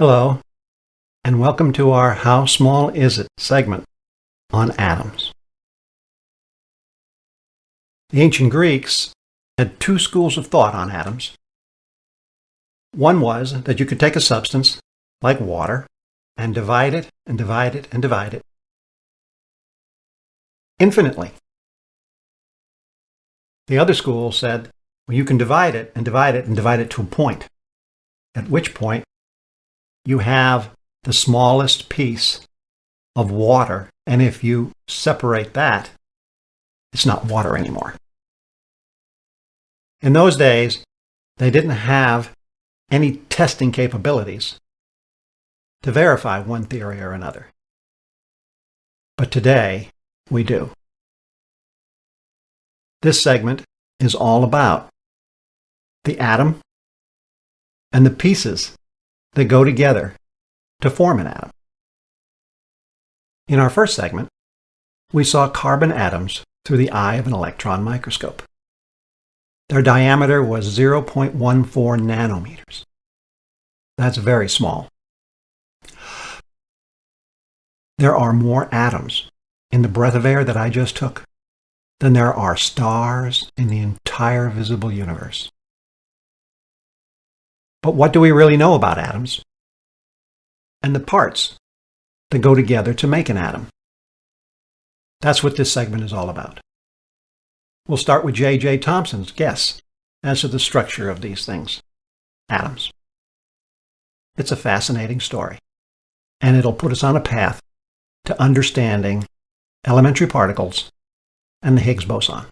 Hello, and welcome to our How Small Is It segment on atoms. The ancient Greeks had two schools of thought on atoms. One was that you could take a substance, like water, and divide it and divide it and divide it infinitely. The other school said, well, you can divide it and divide it and divide it to a point, at which point you have the smallest piece of water. And if you separate that, it's not water anymore. In those days, they didn't have any testing capabilities to verify one theory or another. But today, we do. This segment is all about the atom and the pieces that go together to form an atom. In our first segment, we saw carbon atoms through the eye of an electron microscope. Their diameter was 0.14 nanometers. That's very small. There are more atoms in the breath of air that I just took than there are stars in the entire visible universe. But what do we really know about atoms? And the parts that go together to make an atom. That's what this segment is all about. We'll start with J.J. Thomson's guess as to the structure of these things, atoms. It's a fascinating story, and it'll put us on a path to understanding elementary particles and the Higgs boson.